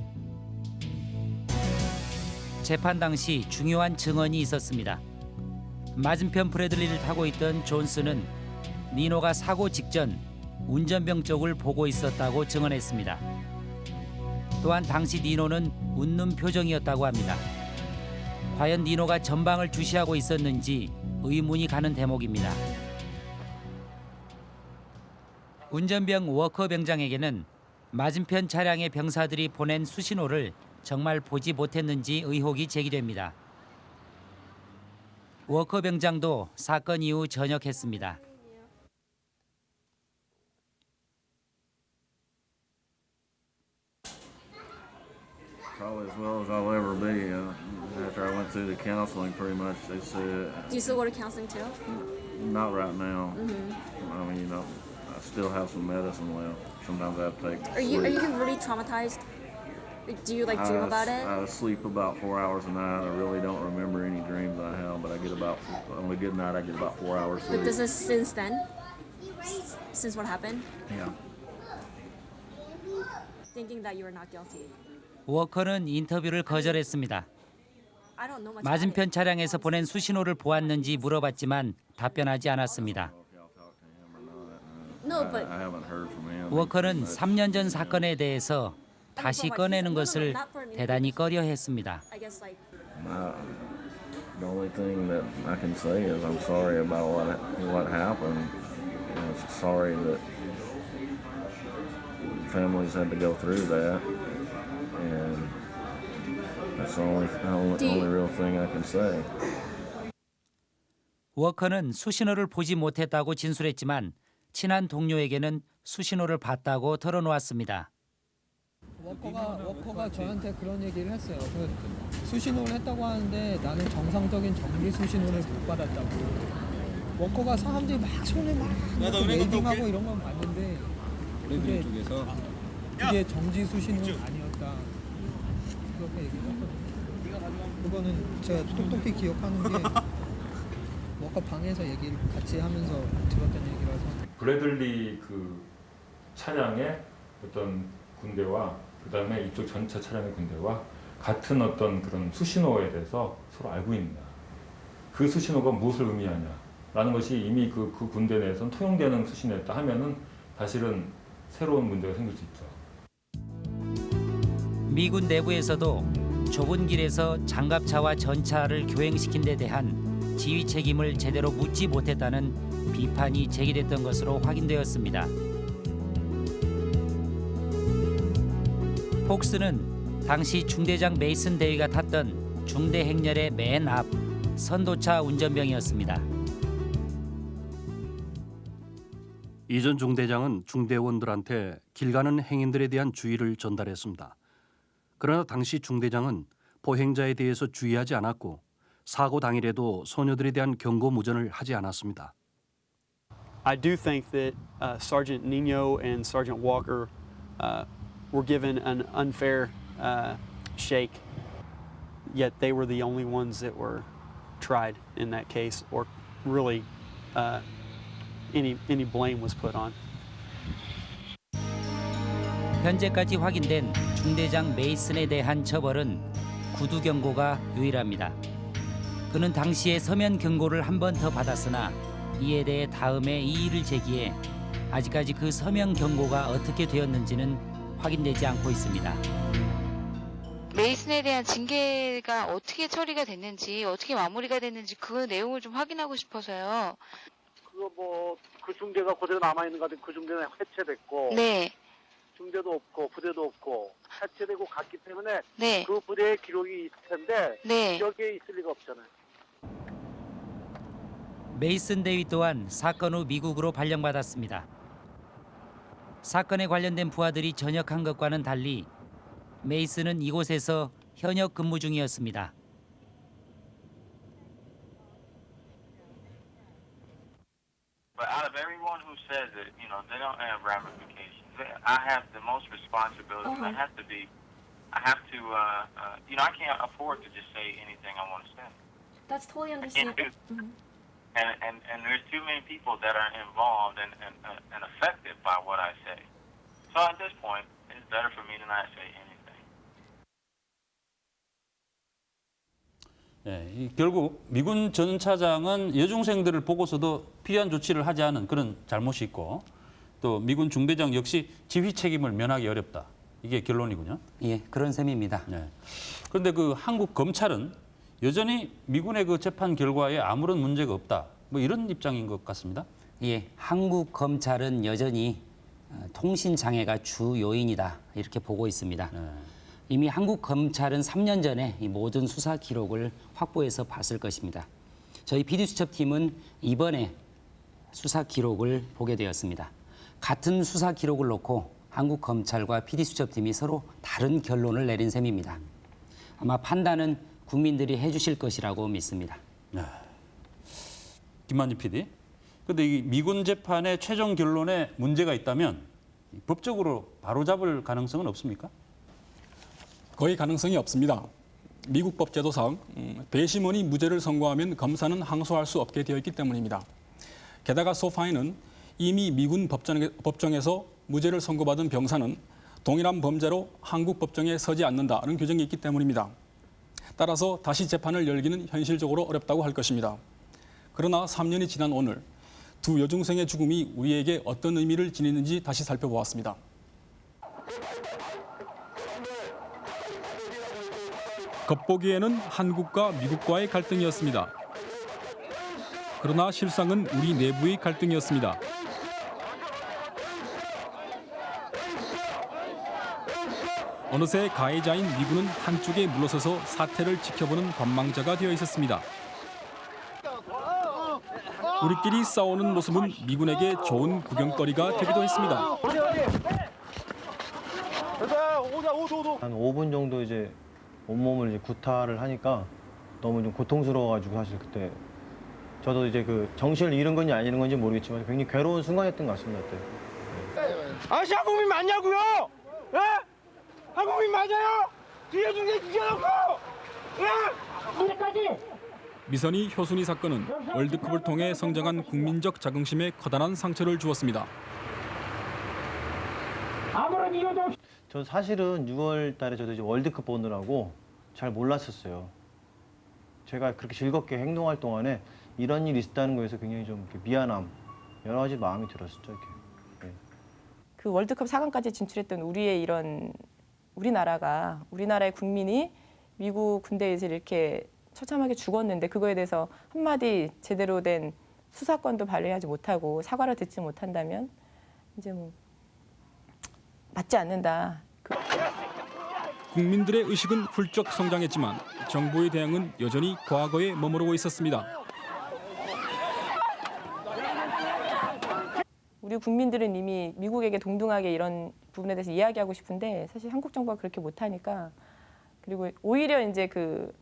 [SPEAKER 7] 재판 당시 중요한 증언이 있었습니다. 맞은편 브래들리를 타고 있던 존스는 니노가 사고 직전 운전병 쪽을 보고 있었다고 증언했습니다. 또한 당시 니노는 웃는 표정이었다고 합니다. 과연 니노가 전방을 주시하고 있었는지 의문이 가는 대목입니다. 운전병 워커 병장에게는 맞은편 차량의 병사들이 보낸 수신호를 정말 보지 못했는지 의혹이 제기됩니다. 워커 병장도 사건 이후 전역했습니다.
[SPEAKER 32] after I went through the counseling, pretty much they said
[SPEAKER 33] Do you still go to counseling too?
[SPEAKER 32] not right now.
[SPEAKER 33] Mhm.
[SPEAKER 32] I mean, you know, I still have some medicine left. Sometimes I have to take.
[SPEAKER 33] Are you are
[SPEAKER 32] sleep.
[SPEAKER 33] you really traumatized? Like, Do you like dream
[SPEAKER 32] I,
[SPEAKER 33] about it?
[SPEAKER 32] I sleep about four hours a night. I really don't remember any dreams I have, but I get about on a good night I get about four hours sleep.
[SPEAKER 33] But this is since then? S- Since what happened?
[SPEAKER 32] yeah.
[SPEAKER 33] Thinking that you were not guilty.
[SPEAKER 7] 워커는 인터뷰를 거절했습니다. 맞은편 차량에서 보낸 수신호를 보았는지 물어봤지만 답변하지 않았습니다.
[SPEAKER 33] No, but
[SPEAKER 32] I haven't heard from him.
[SPEAKER 7] 워커는 3년 전 사건에 대해서 다시 꺼내는 것을 대단히 꺼려 했습니다.
[SPEAKER 33] I guess like
[SPEAKER 32] Uh, the only thing that I can say is I'm sorry about what what happened. I'm sorry that families had to go through that, and that's the only only, only real thing I can say.
[SPEAKER 7] 워커는 수신호를 보지 못했다고 진술했지만 친한 동료에게는 수신호를 봤다고 털어놓았습니다.
[SPEAKER 34] 워커가 워커가 저한테 그런 얘기를 했어요. 그 수신호를 했다고 하는데 나는 정상적인 정기 수신호를 못 받았다고. 워커가 사람들이 막 손에 막 waving하고. 이런 건 봤는데 그게 그게 정지 수신호는 아니었다. 그렇게 얘기를 했거든요. 그 거는 제가 똑똑히 기억하는 게 워커 방에서 얘기를 같이 하면서 들었던 얘기라서.
[SPEAKER 27] 브래들리 그 차량의 어떤 군대와 그 다음에 이쪽 전차 차량의 군대와 같은 어떤 그런 수신호에 대해서 서로 알고 있느냐. 그 수신호가 무엇을 의미하냐 라는 것이 이미 그, 그 군대 내에서는 통용되는 수신호였다 하면은 사실은 새로운 문제가 생길 수 있죠.
[SPEAKER 7] 미군 내부에서도 좁은 길에서 장갑차와 전차를 교행시킨 데 대한 지휘 책임을 제대로 묻지 못했다는 비판이 제기됐던 것으로 확인되었습니다. 폭스는 당시 중대장 메이슨 대위가 탔던 중대 행렬의 맨 앞 선도차 운전병이었습니다.
[SPEAKER 10] 이전 중대장은 중대원들한테 길 가는 행인들에 대한 주의를 전달했습니다. 그러나 당시 중대장은 보행자에 대해서 주의하지 않았고 사고 당일에도 소녀들에 대한 경고 무전을 하지 않았습니다.
[SPEAKER 35] I do think that uh, Sergeant Nino and Sergeant Walker uh, were given an unfair uh, shake, yet they were the only ones that were tried in that case, or really uh, any, any blame was put on.
[SPEAKER 7] 현재까지 확인된 중대장 메이슨에 대한 처벌은 구두 경고가 유일합니다. 그는 당시에 서면 경고를 한 번 더 받았으나 이에 대해 다음에 이의를 제기해 아직까지 그 서면 경고가 어떻게 되었는지는 확인되지 않고 있습니다.
[SPEAKER 36] 메이슨에 대한 징계가 어떻게 처리가 됐는지 어떻게 마무리가 됐는지 그 내용을 좀 확인하고 싶어서요.
[SPEAKER 7] 그거 뭐 그 중대가 그대로 남아 있는 것 같은데 그 중대는 해체됐고
[SPEAKER 36] 네.
[SPEAKER 7] 중대도 없고 부대도 없고 해체되고 갔기 때문에
[SPEAKER 36] 네.
[SPEAKER 7] 그 부대의 기록이 있을 텐데
[SPEAKER 36] 네.
[SPEAKER 7] 여기에 있을 리가 없잖아요.
[SPEAKER 12] 메이슨 대위 또한 사건 후 미국으로 발령받았습니다. 사건에 관련된 부하들이 전역한 것과는 달리 메이슨은 이곳에서 현역 근무 중이었습니다.
[SPEAKER 26] But out of everyone who says it, you know, they don't have ramifications. They- I have the most responsibility. and I have to be, I have to, uh, uh, you know, I can't afford to just say anything I want to say.
[SPEAKER 37] That's totally
[SPEAKER 26] I can't do.
[SPEAKER 37] understandable.
[SPEAKER 26] And, and, and there's too many people that are involved and, and, and affected by what I say. So at this point, it's better for me to not say anything.
[SPEAKER 6] 예, 이 결국 미군 전 차장은 여중생들을 보고서도 필요한 조치를 하지 않은 그런 잘못이 있고 또 미군 중대장 역시 지휘 책임을 면하기 어렵다. 이게 결론이군요.
[SPEAKER 12] 예, 그런 셈입니다.
[SPEAKER 6] 네. 그런데 그 한국 검찰은 여전히 미군의 그 재판 결과에 아무런 문제가 없다. 뭐 이런 입장인 것 같습니다.
[SPEAKER 12] 예, 한국 검찰은 여전히 어, 통신 장애가 주 요인이다 이렇게 보고 있습니다. 이미 한국 검찰은 3년 전에 이 모든 수사 기록을 확보해서 봤을 것입니다. 저희 PD수첩팀은 이번에 수사 기록을 보게 되었습니다. 같은 수사 기록을 놓고 한국 검찰과 PD수첩팀이 서로 다른 결론을 내린 셈입니다. 아마 판단은 국민들이 해주실 것이라고 믿습니다.
[SPEAKER 6] 김만지 PD. 그런데 이 미군 재판의 최종 결론에 문제가 있다면 법적으로 바로잡을 가능성은 없습니까?
[SPEAKER 1] 거의 가능성이 없습니다. 미국 법 제도상 음, 배심원이 무죄를 선고하면 검사는 항소할 수 없게 되어 있기 때문입니다. 게다가 소파이는 이미 미군 법정, 법정에서 무죄를 선고받은 병사는 동일한 범죄로 한국 법정에 서지 않는다는 규정이 있기 때문입니다. 따라서 다시 재판을 열기는 현실적으로 어렵다고 할 것입니다. 그러나 3년이 지난 오늘 두 여중생의 죽음이 우리에게 어떤 의미를 지니는지 다시 살펴보았습니다. 겉보기에는 한국과 미국과의 갈등이었습니다. 그러나 실상은 우리 내부의 갈등이었습니다. 어느새 가해자인 미군은 한쪽에 물러서서 사태를 지켜보는 관망자가 되어 있었습니다. 우리끼리 싸우는 모습은 미군에게 좋은 구경거리가 되기도 했습니다.
[SPEAKER 38] 한 5분 정도 이제 온몸을 이제 구타를 하니까 너무 좀 고통스러워가지고 사실 그때 저도 이제 그 정신을 잃은 건지 안 잃은 건지 모르겠지만 굉장히 괴로운 순간이었던 것 같습니다 그때.
[SPEAKER 4] 아저씨 한국민 맞냐고요? 예? 한국민 맞아요? 뒤에 중에 죽여놓고! 예? 이제까지!
[SPEAKER 1] 미선이 효순이 사건은 월드컵을 통해 성장한 국민적 자긍심에 커다란 상처를 주었습니다.
[SPEAKER 4] 아무런 이유도 없이
[SPEAKER 38] 저 사실은 6월 달에 저도 이제 월드컵 보느라고 잘 몰랐었어요. 제가 그렇게 즐겁게 행동할 동안에 이런 일이 있었다는 거에서 굉장히 좀 미안함, 여러 가지 마음이 들었었죠. 이렇게.
[SPEAKER 39] 그 월드컵 4강까지 진출했던 우리의 이런 우리나라가 우리나라의 국민이 미국 군대에서 이렇게 처참하게 죽었는데 그거에 대해서 한마디 제대로 된 수사권도 발휘하지 못하고 사과를 듣지 못한다면 이제 뭐 맞지 않는다.
[SPEAKER 1] 국민들의 의식은 훌쩍 성장했지만 정부의 대응은 여전히 과거에 머무르고 있었습니다.
[SPEAKER 39] 우리 국민들은 이미 미국에게 동등하게 이런 부분에 대해서 이야기하고 싶은데 사실 한국 정부가 그렇게 못하니까 그리고 오히려 이제 그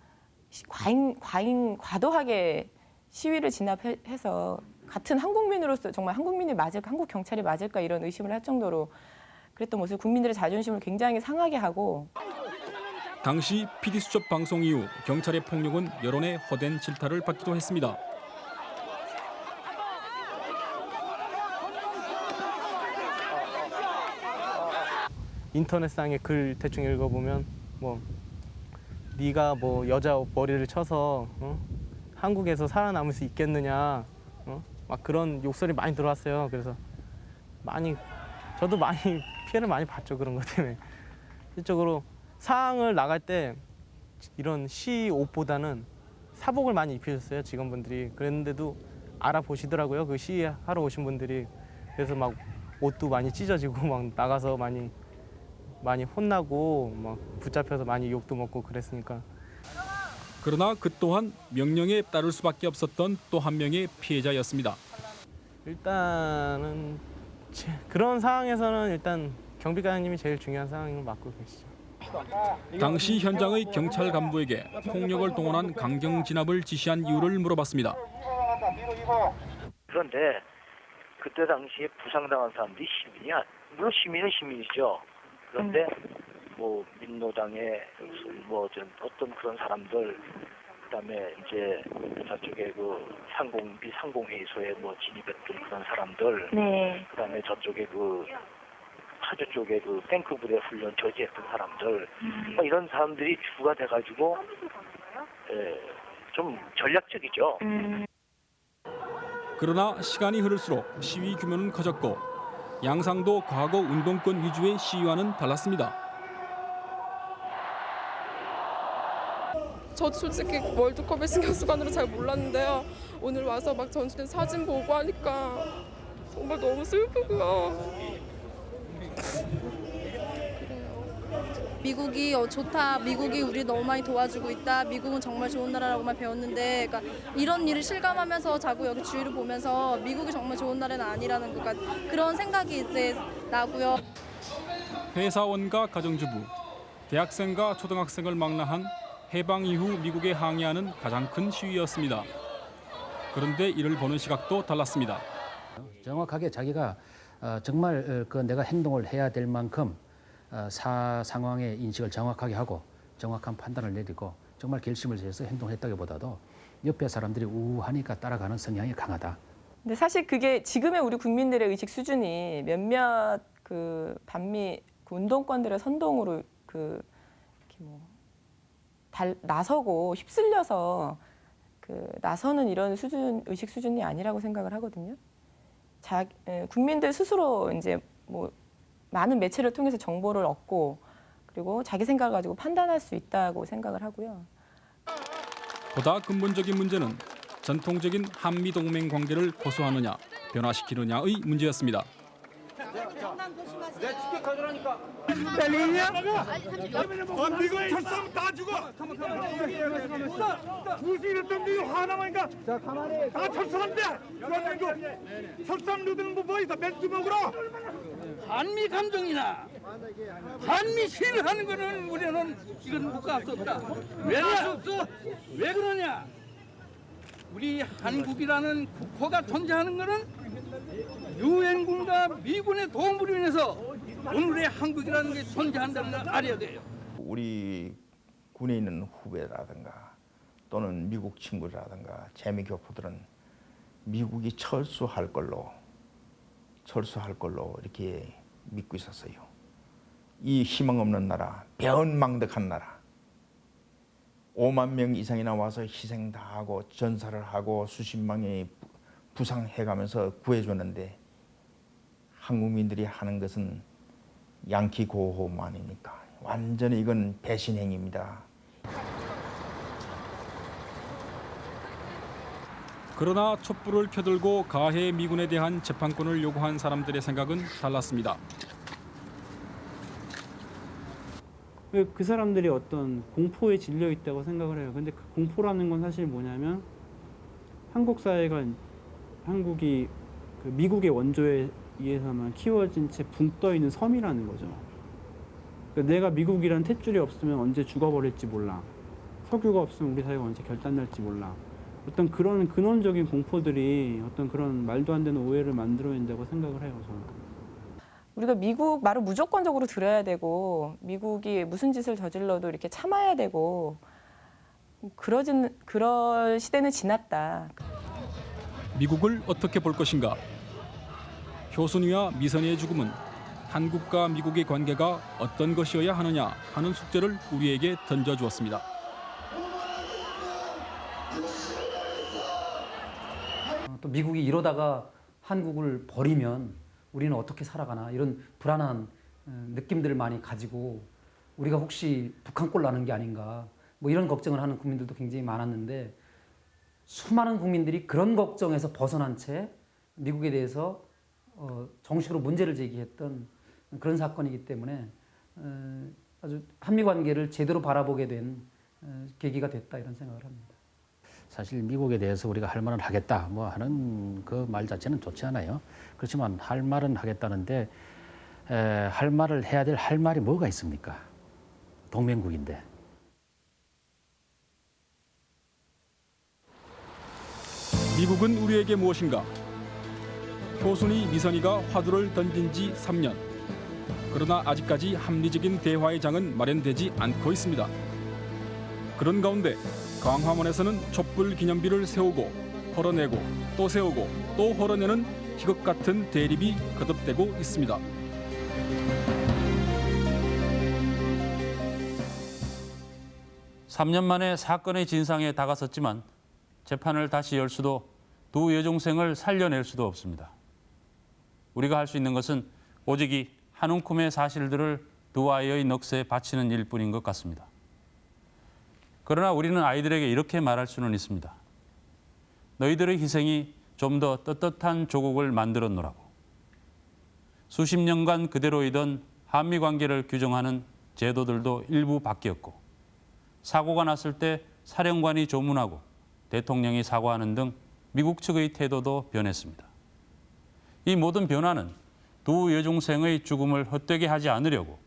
[SPEAKER 39] 시- 과잉 과잉 과도하게 시위를 진압해서 같은 한국민으로서 정말 한국민이 맞을까 한국 경찰이 맞을까 이런 의심을 할 정도로 그랬던 모습 국민들의 자존심을 굉장히 상하게 하고
[SPEAKER 1] 당시 PD수첩 방송 이후 경찰의 폭력은 여론의 허된 질타를 받기도 했습니다.
[SPEAKER 40] 인터넷상의 글 대충 읽어보면 뭐 네가 뭐 여자 머리를 쳐서 어? 한국에서 살아남을 수 있겠느냐 어? 막 그런 욕설이 많이 들어왔어요. 그래서 많이 저도 많이 피해를 많이 봤죠 그런 것 때문에 실적으로
[SPEAKER 41] 사항을 나갈 때 이런 시 옷보다는 사복을 많이 입히셨어요 직원분들이 그랬는데도 알아보시더라고요 그 시 하러 오신 분들이 그래서 막 옷도 많이 찢어지고 막 나가서 많이 많이 혼나고 막 붙잡혀서 많이 욕도 먹고 그랬으니까
[SPEAKER 1] 그러나 그 또한 명령에 따를 수밖에 없었던 또 한 명의 피해자였습니다.
[SPEAKER 41] 일단은 제- 그런 상황에서는 일단 경비관님이 제일 중요한 상황인 걸 맡고 계시죠.
[SPEAKER 1] 당시 현장의 경찰 간부에게 폭력을 동원한 강경 진압을 지시한 이유를 물어봤습니다.
[SPEAKER 42] 그런데 그때 당시에 부상당한 사람들이 시민이 아 물론 시민은 시민이죠. 그런데 뭐 민노당의 뭐 어떤 어떤 그런 사람들 그다음에 이제 저쪽에 그 상공 비 상공회의소에 뭐 진입했던 그런 사람들
[SPEAKER 37] 네.
[SPEAKER 42] 그다음에 저쪽에 그 파주 쪽에 그 탱크 부대 훈련 저지했던 사람들 뭐 이런 사람들이 주가 돼가지고 예, 좀 전략적이죠.
[SPEAKER 1] 그러나 시간이 흐를수록 시위 규모는 커졌고 양상도 과거 운동권 위주의 시위와는 달랐습니다.
[SPEAKER 43] 저도 솔직히 월드컵에 신경 쓰관으로 잘 몰랐는데요. 오늘 와서 막 전시된 사진 보고 하니까 정말 너무 슬프고요.
[SPEAKER 44] 미국이 어, 좋다. 미국이 우리 너무 많이 도와주고 있다. 미국은 정말 좋은 나라라고만 배웠는데, 그러니까 이런 일을 실감하면서 자꾸 여기 주위를 보면서 미국이 정말 좋은 나라는 아니라는 것 같, 그런 생각이 이제 나고요.
[SPEAKER 1] 회사원과 가정주부, 대학생과 초등학생을 망라한 해방 이후 미국에 항의하는 가장 큰 시위였습니다. 그런데 이를 보는 시각도 달랐습니다.
[SPEAKER 3] 정확하게 자기가 어, 정말 어, 그 내가 행동을 해야 될 만큼 어, 사 상황의 인식을 정확하게 하고 정확한 판단을 내리고 정말 결심을 해서 행동했다기보다도 옆에 사람들이 우하니까 따라가는 성향이 강하다.
[SPEAKER 39] 근데 사실 그게 지금의 우리 국민들의 의식 수준이 몇몇 그 반미 그 운동권들의 선동으로 그 이렇게 뭐 달, 나서고 휩쓸려서 그 나서는 이런 수준 의식 수준이 아니라고 생각을 하거든요. 자, 에, 국민들 스스로 이제 뭐 많은 매체를 통해서 정보를 얻고 그리고 자기 생각을 가지고 판단할 수 있다고 생각을 하고요.
[SPEAKER 1] 보다 근본적인 문제는 전통적인 한미 동맹 관계를 고수하느냐 변화시키느냐의 문제였습니다.
[SPEAKER 4] 내 티켓 가져라니까. 때리냐? 어, 미국 철수하면 다 죽어. 무슨 이랬던 미국 하나만인가? 자, 가만히. 다 철수한대. 그러면 철수한 누들은 뭐, 뭐 있어? 멘트 먹으러.
[SPEAKER 45] 한미 감정이나 한미 시위를 하는 거는 우리는 이건 묵과할 수 없다. 왜 그러냐? 우리 한국이라는 국호가 존재하는 거는 유엔군과 미군의 도움으로 인해서 오늘의 한국이라는 게 존재한다는 걸 알아야 돼요.
[SPEAKER 2] 우리 군에 있는 후배라든가 또는 미국 친구라든가 재미 교포들은 미국이 철수할 걸로 철수할 걸로 이렇게 믿고 있었어요. 이 희망 없는 나라, 배은망덕한 나라. 5만 명 이상이나 와서 희생 다 하고 전사를 하고 수십만이 부상해가면서 구해줬는데 한국민들이 하는 것은 양키 고호만이니까 완전히 이건 배신행입니다.
[SPEAKER 1] 그러나 촛불을 켜들고 가해 미군에 대한 재판권을 요구한 사람들의 생각은 달랐습니다.
[SPEAKER 40] 그 사람들이 어떤 공포에 질려 있다고 생각을 해요. 근데 그 공포라는 건 사실 뭐냐면 한국 사회가 한국이 그 미국의 원조에 의해서만 키워진 채 붕 떠 있는 섬이라는 거죠. 그러니까 내가 미국이란 탯줄이 없으면 언제 죽어버릴지 몰라. 석유가 없으면 우리 사회가 언제 결단날지 몰라. 어떤 그런 근원적인 공포들이 어떤 그런 말도 안 되는 오해를 만들어낸다고 생각을 해요, 저는.
[SPEAKER 39] 우리가 미국 말을 무조건적으로 들어야 되고 미국이 무슨 짓을 저질러도 이렇게 참아야 되고 그러진 그럴 시대는 지났다.
[SPEAKER 1] 미국을 어떻게 볼 것인가? 효순이와 미선이의 죽음은 한국과 미국의 관계가 어떤 것이어야 하느냐 하는 숙제를 우리에게 던져주었습니다.
[SPEAKER 46] 또 미국이 이러다가 한국을 버리면 우리는 어떻게 살아가나 이런 불안한 어, 느낌들을 많이 가지고 우리가 혹시 북한 꼴 나는 게 아닌가 뭐 이런 걱정을 하는 국민들도 굉장히 많았는데 수많은 국민들이 그런 걱정에서 벗어난 채 미국에 대해서 어, 정식으로 문제를 제기했던 그런 사건이기 때문에 어, 아주 한미 관계를 제대로 바라보게 된 어, 계기가 됐다 이런 생각을 합니다.
[SPEAKER 3] 사실 미국에 대해서 우리가 할 말은 하겠다 뭐 하는 그 말 자체는 좋지 않아요. 그렇지만 할 말은 하겠다는데 에, 할 말을 해야 될 할 말이 뭐가 있습니까? 동맹국인데.
[SPEAKER 1] 미국은 우리에게 무엇인가? 효순이 미선이가 화두를 던진 지 3년. 그러나 아직까지 합리적인 대화의 장은 마련되지 않고 있습니다. 그런 가운데 광화문에서는 촛불 기념비를 세우고 헐어내고 또 세우고 또 헐어내는 희극 같은 대립이 거듭되고 있습니다.
[SPEAKER 6] 삼 년 만에 사건의 진상에 다가섰지만 재판을 다시 열 수도 두 여중생을 살려낼 수도 없습니다. 우리가 할 수 있는 것은 오직 이 한 움큼의 사실들을 두 아이의 넋에 바치는 일뿐인 것 같습니다. 그러나 우리는 아이들에게 이렇게 말할 수는 있습니다. 너희들의 희생이 좀 더 떳떳한 조국을 만들었노라고. 수십 년간 그대로이던 한미 관계를 규정하는 제도들도 일부 바뀌었고 사고가 났을 때 사령관이 조문하고 대통령이 사과하는 등 미국 측의 태도도 변했습니다. 이 모든 변화는 두 여중생의 죽음을 헛되게 하지 않으려고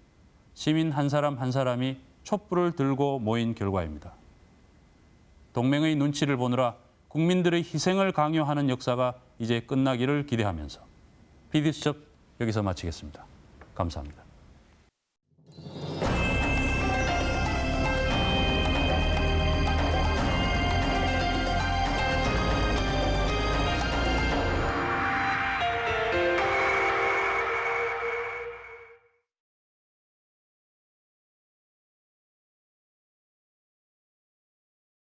[SPEAKER 6] 시민 한 사람 한 사람이 촛불을 들고 모인 결과입니다. 동맹의 눈치를 보느라 국민들의 희생을 강요하는 역사가 이제 끝나기를 기대하면서 PD수첩 여기서 마치겠습니다. 감사합니다.